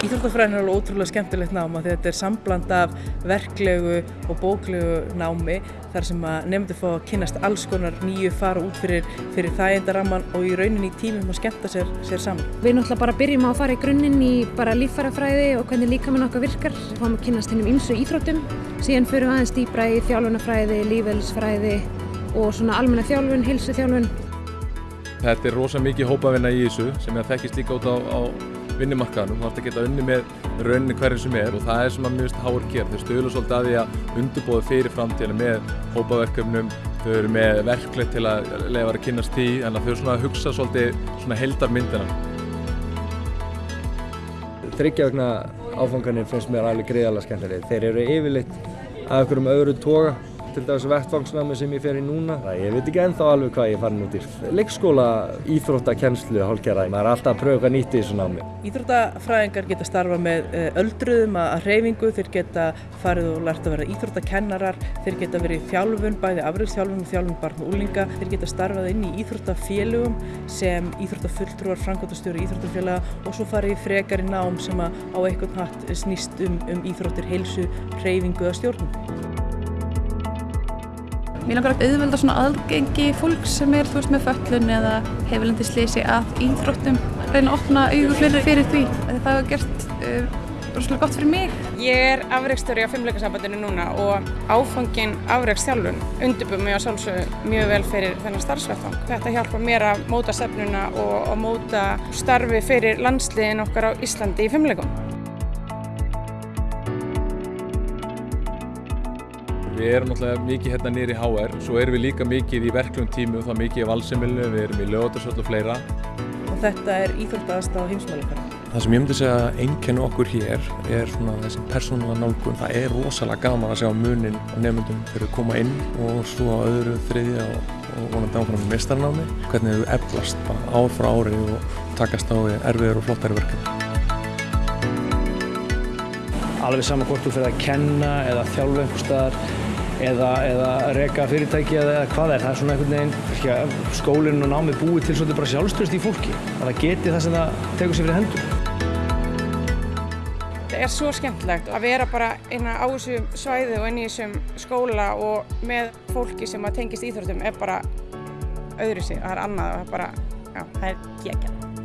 Íþróttafræðin er alveg ótrúlega skemmtilegt náma því þetta er sambland af verklegu og bóklegu námi þar sem að nefndu fá að kynast alls konar nýju fara út fyrir, fyrir þægindaramman og í rauninni í tímum að skemmta sér, sér saman. Við náttúrulega bara byrjum á að fara í grunninn í bara líffærafræði og hvernig líkamann okkar virkar. Við fáum að kynast hennum ymsu íþróttum, síðan við aðeins dýbra í þjálfunafræði, lífelsfræði og svona almenna þjálfun, hilsu þjálfun. Þetta er rosa mikið hópavinna í þessu sem ég þekkist líka út á, á vinnumarkaðanum. Þú ætti að geta unni með rauninni hverju sem er og það er að mjög háur ger. Þau stöðlu svolítið að því að undirbóða fyrir framtíðina með hópaverkefnum, þau eru með verklegt til að lefa að kynast því, en þau eru svona að hugsa svolítið svona heldarmyndina. Þryggjaugna áfanganir finnst mér alveg greiðalega skemmtilegir. Þeir eru yfirleitt að okkur um öðru toga til dags vettvangsnámi sem ég fer í núna. Það, ég veit ekki ennþá alveg hvað ég farin út í. Leikskóla, íþróttakennslu, hálfgerðar. Maður er alltaf að pröfa eitthvað nýtt í þessu námi. Íþróttafræðingar geta starfa með öldruðum að hreyfingu, þeir geta farið og lært að vera íþróttakennarar, þeir geta verið í þjálfun, bæði afriðsþjálfun og þjálfun barn og úlinga, þeir geta starfað inn í íþróttafélögum sem íþróttafulltrúar, framkvæmtastjóri íþróttafélaga og svo farið í frekar í nám sem á einhvern hatt snýst um, um íþróttir, heilsu, hreyfingu eða stjórnum. Mér langar að auðvelda svona aðgengi fólk sem er þú veist með föllun eða hefur lendið slísi að íþróttum reyna að opna augur fyrir, því að það hefur gert uh, rosalega gott fyrir mig. Ég er afreikstöri á fimmleikasambandinu núna og áfangin afreikstjálfun undirbúið mig á sjálfsögðu mjög vel fyrir þennan starfsvettang. Þetta hjálpa mér að móta stefnuna og að móta starfi fyrir landsliðin okkar á Íslandi í fimmleikum. Við erum náttúrulega mikið hérna nýri í HR, svo erum við líka mikið í verklum tími og það mikið í valsemilu, við erum í lögatarsvöld og fleira. Og þetta er íþróttaðast á heimsmælikara. Það sem ég myndi segja að einkennu okkur hér er svona þessi persónulega nálgun. Það er rosalega gaman að sjá munin á nefnundum fyrir að koma inn og svo á öðru, þriðja og, og vonandi áfram í mestarnámi. Hvernig þau eflast bara ár frá ári og takast á erfiður og flottari verkefni. Alveg saman hvort þú fyrir að kenna eða þjálfa einhver staðar eða, eða reyka fyrirtæki eða hvað er. Það er svona einhvern veginn, skólinn og námið búið til svolítið bara sjálfstöðst í fólki. Að það geti það sem það tegur sér fyrir hendur. Það er svo skemmtilegt að vera bara inn á þessu svæði og inn í þessum skóla og með fólki sem að tengist íþróttum er bara öðru sig. Það er annað og það er bara, já, það er geggjað.